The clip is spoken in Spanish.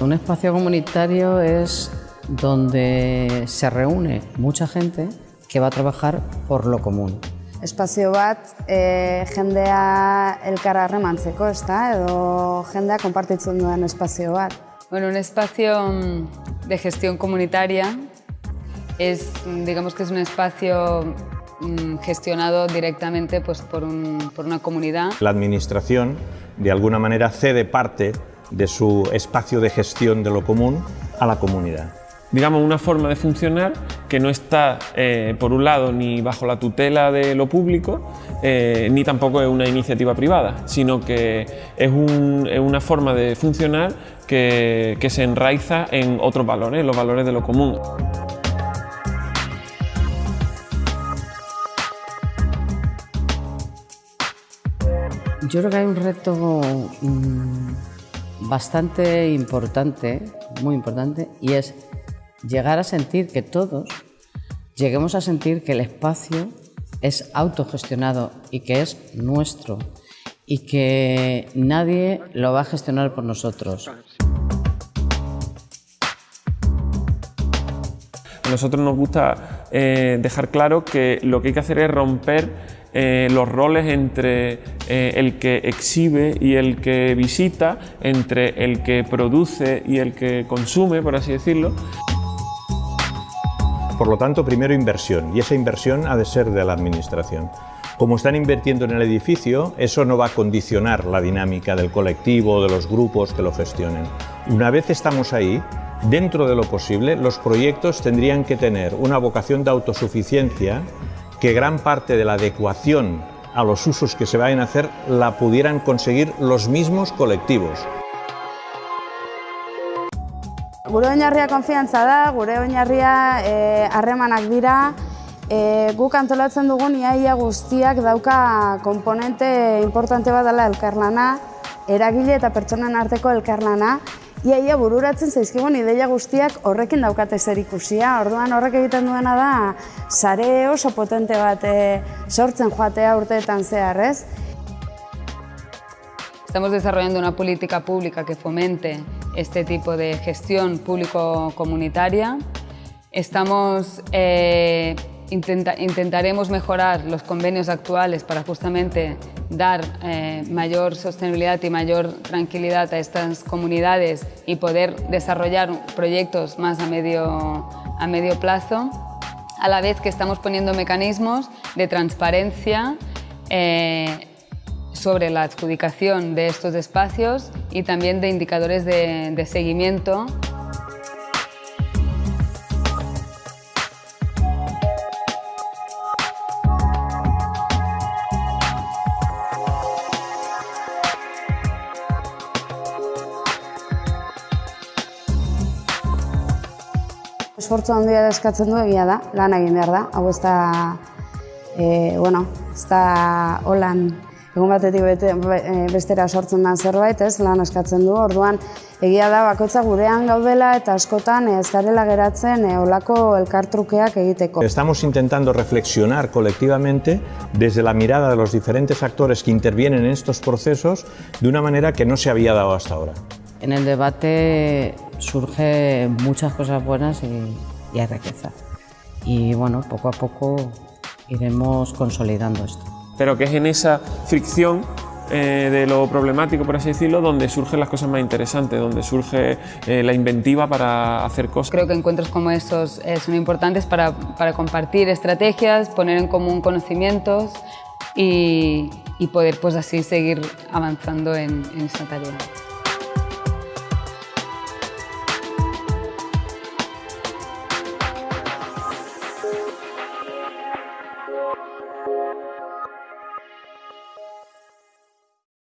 Un espacio comunitario es donde se reúne mucha gente que va a trabajar por lo común. Espazio bat e, jendea elkar harremantzeko, ezta? Edo jendea konpartitzen duen espazio bat. Bueno, un espacio mm, de gestión comunitaria es, digamos que es un espacio mm, gestionado directamente pues, por, un, por una comunidad. La administración, de alguna manera, cede parte de su espacio de gestión de lo común a la comunidad digamos, una forma de funcionar que no está, eh, por un lado, ni bajo la tutela de lo público, eh, ni tampoco es una iniciativa privada, sino que es, una forma de funcionar que, que se enraiza en otros valores, los valores de lo común. Yo creo que hay un reto mm, bastante importante, muy importante, y es llegar a sentir que todos lleguemos a sentir que el espacio es autogestionado y que es nuestro y que nadie lo va a gestionar por nosotros. A nosotros nos gusta eh, dejar claro que lo que hay que hacer es romper eh, los roles entre eh, el que exhibe y el que visita, entre el que produce y el que consume, por así decirlo. Por lo tanto, primero inversión, y esa inversión ha de ser de la Administración. Como están invirtiendo en el edificio, eso no va a condicionar la dinámica del colectivo de los grupos que lo gestionen. Una vez estamos ahí, dentro de lo posible, los proyectos tendrían que tener una vocación de autosuficiencia que gran parte de la adecuación a los usos que se vayan a hacer la pudieran conseguir los mismos colectivos. Gure oinarria konfiantza da, gure oinarria eh, harremanak dira, e, guk antolatzen dugun iaia guztiak dauka komponente importante bat dela elkarlana, eragile eta pertsonen arteko elkarlana, iaia bururatzen zaizkigun ideia guztiak horrekin daukate zer ikusia. Orduan horrek egiten duena da, sare oso potente bat e, sortzen joatea urteetan zehar, ez? Estamos desarrollando una política pública que fomente este tipo de gestión público-comunitaria. Estamos, eh, intentaremos mejorar los convenios actuales para justamente dar eh, mayor sostenibilidad y mayor tranquilidad a estas comunidades y poder desarrollar proyectos más a medio, a medio plazo, a la vez que estamos poniendo mecanismos de transparencia eh, sobre la adjudicación de estos espacios y también de indicadores de, de seguimiento. Esfortzu handia eskatzen du egia da, lan egin behar da. Hau ez da, e, bueno, ez da holan egun batetik bete, e, bestera sortzen den zerbait, ez, lan eskatzen du, orduan egia da bakoitza gurean gaudela eta askotan ez garela geratzen e, olako elkartrukeak egiteko. Estamos intentando reflexionar colectivamente desde la mirada de los diferentes actores que intervienen en estos procesos de una manera que no se había dado hasta ahora. En el debate surge muchas cosas buenas y, y hay riqueza. Y bueno, poco a poco iremos consolidando esto pero que es en esa fricción eh, de lo problemático, por así decirlo, donde surgen las cosas más interesantes, donde surge eh, la inventiva para hacer cosas. Creo que encuentros como estos eh, son importantes para, para, compartir estrategias, poner en común conocimientos y, y poder pues así seguir avanzando en, en esta tarea.